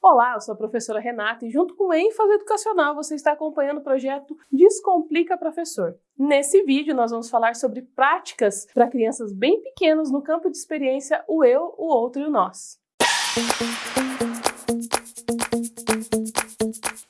Olá, eu sou a professora Renata e junto com o ênfase educacional você está acompanhando o projeto Descomplica Professor. Nesse vídeo nós vamos falar sobre práticas para crianças bem pequenas no campo de experiência o eu, o outro e o nós.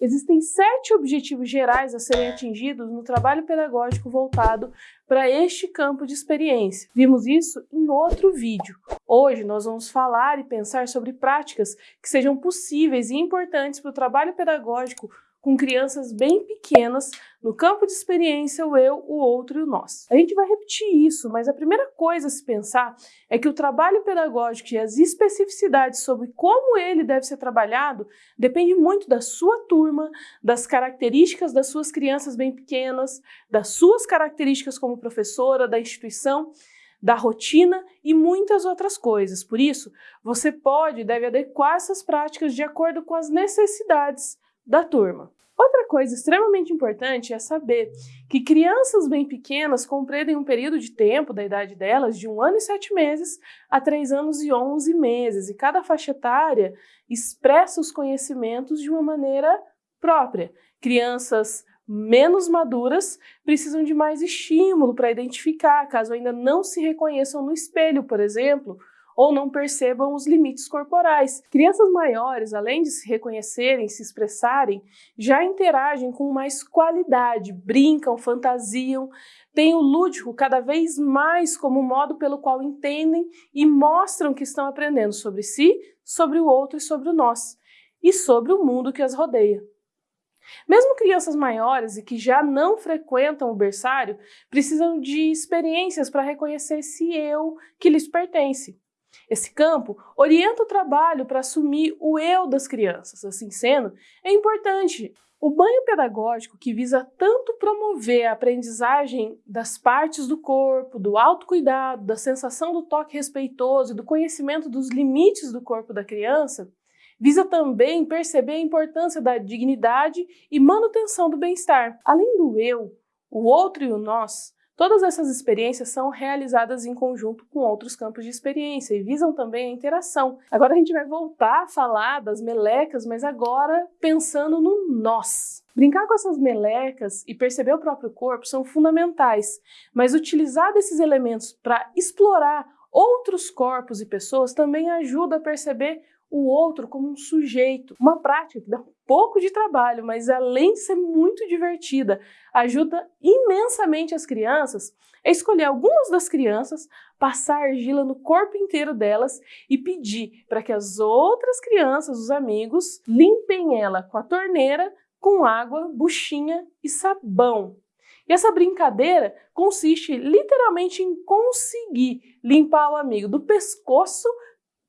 Existem sete objetivos gerais a serem atingidos no trabalho pedagógico voltado para este campo de experiência. Vimos isso em outro vídeo. Hoje nós vamos falar e pensar sobre práticas que sejam possíveis e importantes para o trabalho pedagógico com crianças bem pequenas, no campo de experiência, o eu, o outro e o nós. A gente vai repetir isso, mas a primeira coisa a se pensar é que o trabalho pedagógico e as especificidades sobre como ele deve ser trabalhado depende muito da sua turma, das características das suas crianças bem pequenas, das suas características como professora, da instituição, da rotina e muitas outras coisas. Por isso, você pode e deve adequar essas práticas de acordo com as necessidades da turma. Outra coisa extremamente importante é saber que crianças bem pequenas compreendem um período de tempo da idade delas de um ano e sete meses a três anos e onze meses, e cada faixa etária expressa os conhecimentos de uma maneira própria. Crianças menos maduras precisam de mais estímulo para identificar, caso ainda não se reconheçam no espelho, por exemplo, ou não percebam os limites corporais. Crianças maiores, além de se reconhecerem, se expressarem, já interagem com mais qualidade, brincam, fantasiam, têm o lúdico cada vez mais como modo pelo qual entendem e mostram que estão aprendendo sobre si, sobre o outro e sobre o nós, e sobre o mundo que as rodeia. Mesmo crianças maiores e que já não frequentam o berçário precisam de experiências para reconhecer esse eu que lhes pertence. Esse campo orienta o trabalho para assumir o eu das crianças. Assim sendo, é importante o banho pedagógico, que visa tanto promover a aprendizagem das partes do corpo, do autocuidado, da sensação do toque respeitoso e do conhecimento dos limites do corpo da criança, visa também perceber a importância da dignidade e manutenção do bem-estar. Além do eu, o outro e o nós, Todas essas experiências são realizadas em conjunto com outros campos de experiência e visam também a interação. Agora a gente vai voltar a falar das melecas, mas agora pensando no nós. Brincar com essas melecas e perceber o próprio corpo são fundamentais, mas utilizar desses elementos para explorar outros corpos e pessoas também ajuda a perceber o outro como um sujeito. Uma prática que dá um pouco de trabalho, mas além de ser muito divertida, ajuda imensamente as crianças a escolher algumas das crianças, passar argila no corpo inteiro delas e pedir para que as outras crianças, os amigos, limpem ela com a torneira, com água, buchinha e sabão. E essa brincadeira consiste literalmente em conseguir limpar o amigo do pescoço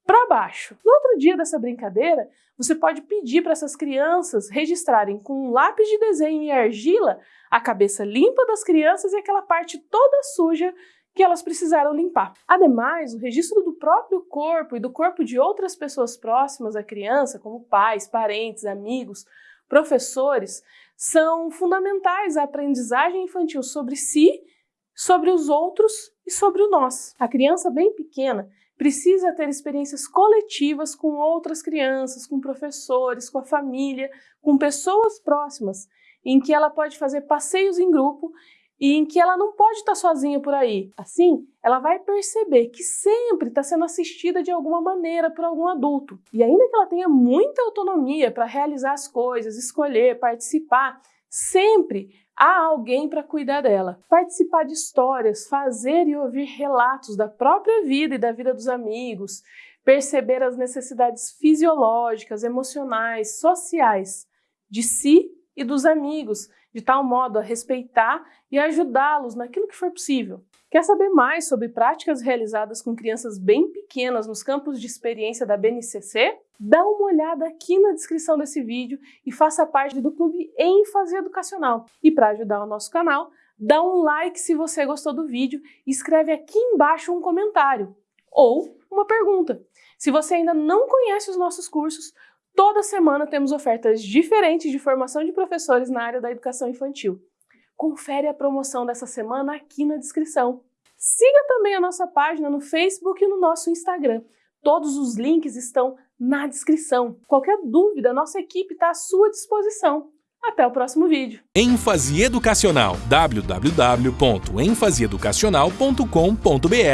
para baixo. No outro dia dessa brincadeira, você pode pedir para essas crianças registrarem com um lápis de desenho e argila a cabeça limpa das crianças e aquela parte toda suja que elas precisaram limpar. Ademais, o registro do próprio corpo e do corpo de outras pessoas próximas à criança, como pais, parentes, amigos, professores, são fundamentais à aprendizagem infantil sobre si, sobre os outros e sobre o nós. A criança bem pequena precisa ter experiências coletivas com outras crianças, com professores, com a família, com pessoas próximas, em que ela pode fazer passeios em grupo e em que ela não pode estar sozinha por aí. Assim, ela vai perceber que sempre está sendo assistida de alguma maneira por algum adulto. E ainda que ela tenha muita autonomia para realizar as coisas, escolher, participar, sempre há alguém para cuidar dela. Participar de histórias, fazer e ouvir relatos da própria vida e da vida dos amigos, perceber as necessidades fisiológicas, emocionais, sociais de si e dos amigos, de tal modo a respeitar e ajudá-los naquilo que for possível. Quer saber mais sobre práticas realizadas com crianças bem pequenas nos campos de experiência da BNCC? Dá uma olhada aqui na descrição desse vídeo e faça parte do Clube ênfase educacional. E para ajudar o nosso canal, dá um like se você gostou do vídeo e escreve aqui embaixo um comentário ou uma pergunta. Se você ainda não conhece os nossos cursos, toda semana temos ofertas diferentes de formação de professores na área da educação infantil confere a promoção dessa semana aqui na descrição. Siga também a nossa página no Facebook e no nosso Instagram. Todos os links estão na descrição. Qualquer dúvida, nossa equipe está à sua disposição. Até o próximo vídeo. ênfase educacional www.enfaseeducacional.com.br